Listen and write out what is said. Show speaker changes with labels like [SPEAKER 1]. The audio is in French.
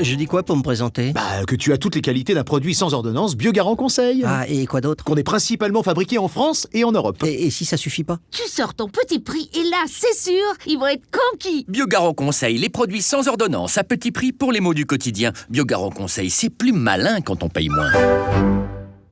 [SPEAKER 1] Je dis quoi pour me présenter?
[SPEAKER 2] Bah, que tu as toutes les qualités d'un produit sans ordonnance Biogarant Conseil.
[SPEAKER 1] Ah, et quoi d'autre?
[SPEAKER 2] Qu'on est principalement fabriqué en France et en Europe.
[SPEAKER 1] et, si ça suffit pas?
[SPEAKER 3] Tu sors ton petit prix et là, c'est sûr, ils vont être conquis.
[SPEAKER 4] Biogarant Conseil, les produits sans ordonnance, à petit prix pour les mots du quotidien. Biogarant Conseil, c'est plus malin quand on paye moins.